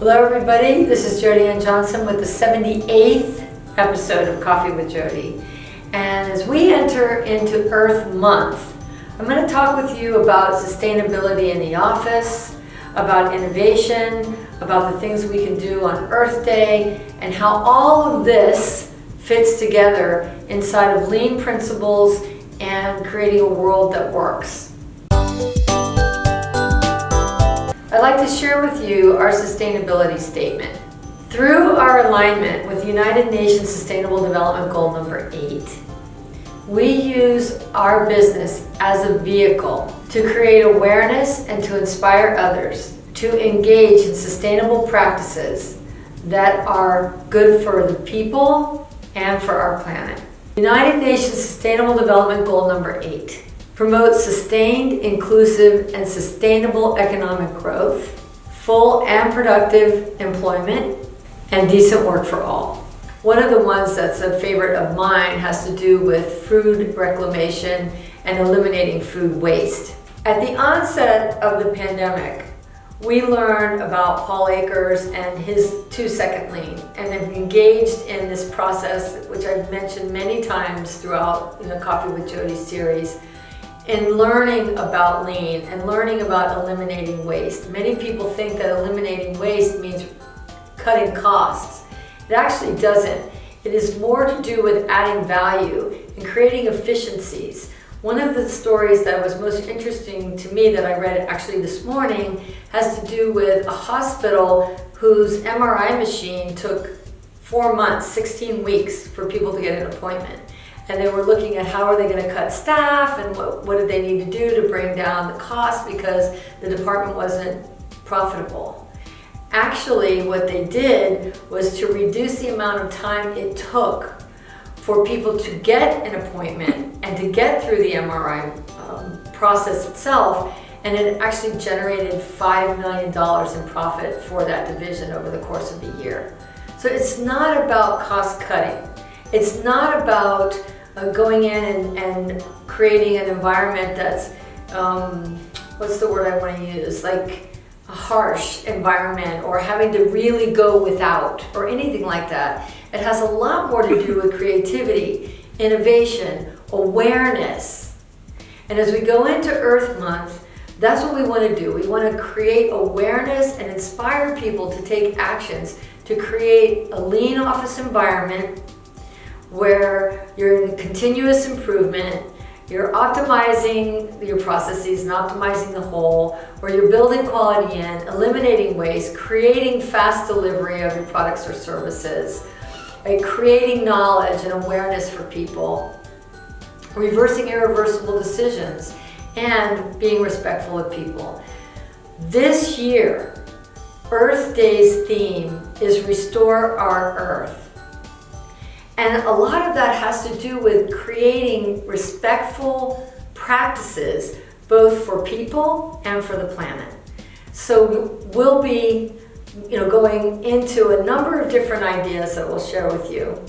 Hello everybody, this is Jody Ann Johnson with the 78th episode of Coffee with Jody. And as we enter into Earth Month, I'm going to talk with you about sustainability in the office, about innovation, about the things we can do on Earth Day, and how all of this fits together inside of lean principles and creating a world that works. I'd like to share with you our sustainability statement. Through our alignment with United Nations Sustainable Development Goal number 8, we use our business as a vehicle to create awareness and to inspire others to engage in sustainable practices that are good for the people and for our planet. United Nations Sustainable Development Goal number 8 promotes sustained, inclusive, and sustainable economic growth, full and productive employment, and decent work for all. One of the ones that's a favorite of mine has to do with food reclamation and eliminating food waste. At the onset of the pandemic, we learned about Paul Akers and his two-second lean and have engaged in this process, which I've mentioned many times throughout the Coffee with Jody series, in learning about lean and learning about eliminating waste. Many people think that eliminating waste means cutting costs. It actually doesn't. It is more to do with adding value and creating efficiencies. One of the stories that was most interesting to me that I read actually this morning has to do with a hospital whose MRI machine took four months, 16 weeks for people to get an appointment and they were looking at how are they going to cut staff and what, what did they need to do to bring down the cost because the department wasn't profitable. Actually, what they did was to reduce the amount of time it took for people to get an appointment and to get through the MRI um, process itself and it actually generated $5 million in profit for that division over the course of the year. So it's not about cost cutting. It's not about uh, going in and, and, creating an environment that's, um, what's the word I want to use, like a harsh environment or having to really go without or anything like that. It has a lot more to do with creativity, innovation, awareness. And as we go into Earth Month, that's what we want to do. We want to create awareness and inspire people to take actions to create a lean office environment where you're in continuous improvement, you're optimizing your processes and optimizing the whole, where you're building quality in, eliminating waste, creating fast delivery of your products or services, right? creating knowledge and awareness for people, reversing irreversible decisions, and being respectful of people. This year, Earth Day's theme is Restore Our Earth. And a lot of that has to do with creating respectful practices, both for people and for the planet. So we'll be you know, going into a number of different ideas that we'll share with you.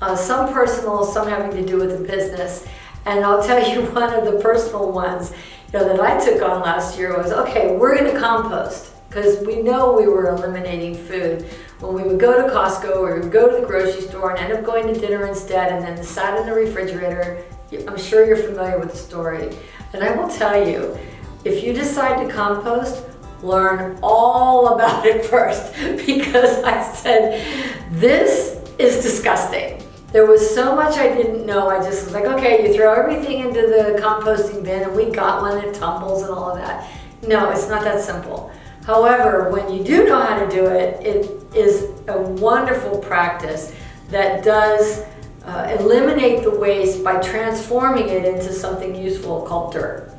Uh, some personal, some having to do with the business. And I'll tell you one of the personal ones you know, that I took on last year was, okay, we're going to compost because we know we were eliminating food when we would go to Costco or we would go to the grocery store and end up going to dinner instead and then sat in the refrigerator. I'm sure you're familiar with the story. And I will tell you, if you decide to compost, learn all about it first because I said, this is disgusting. There was so much I didn't know. I just was like, okay, you throw everything into the composting bin and we got one that tumbles and all of that. No, it's not that simple. However, when you do know how to do it, it is a wonderful practice that does uh, eliminate the waste by transforming it into something useful called dirt.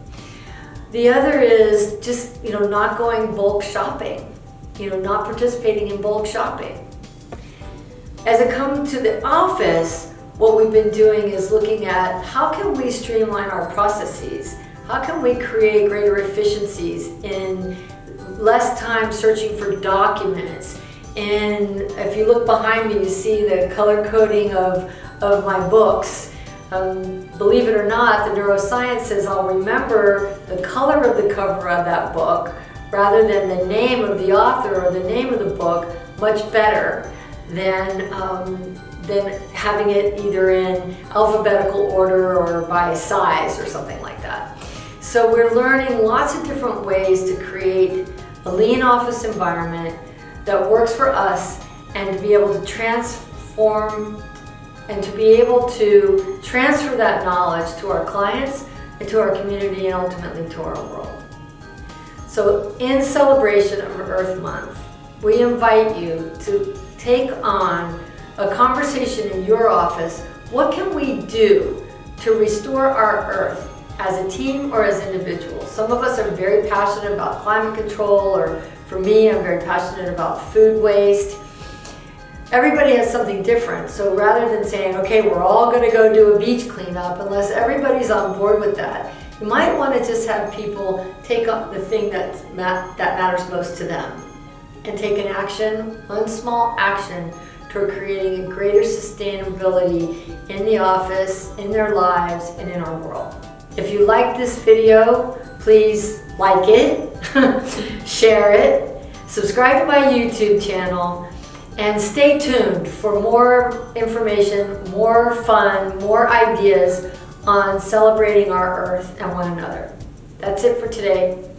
The other is just, you know, not going bulk shopping, you know, not participating in bulk shopping. As it comes to the office, what we've been doing is looking at how can we streamline our processes? How can we create greater efficiencies in less time searching for documents. And if you look behind me, you see the color coding of, of my books. Um, believe it or not, the neuroscience says I'll remember the color of the cover of that book rather than the name of the author or the name of the book much better than, um, than having it either in alphabetical order or by size or something like that. So we're learning lots of different ways to create a lean office environment that works for us and to be able to transform and to be able to transfer that knowledge to our clients and to our community and ultimately to our world. So in celebration of Earth Month, we invite you to take on a conversation in your office. What can we do to restore our Earth as a team or as individuals? Some of us are very passionate about climate control or for me, I'm very passionate about food waste. Everybody has something different. So rather than saying, okay, we're all gonna go do a beach cleanup, unless everybody's on board with that, you might wanna just have people take up the thing that, that matters most to them and take an action, one small action toward creating a greater sustainability in the office, in their lives, and in our world. If you like this video, please like it, share it, subscribe to my YouTube channel, and stay tuned for more information, more fun, more ideas on celebrating our Earth and one another. That's it for today.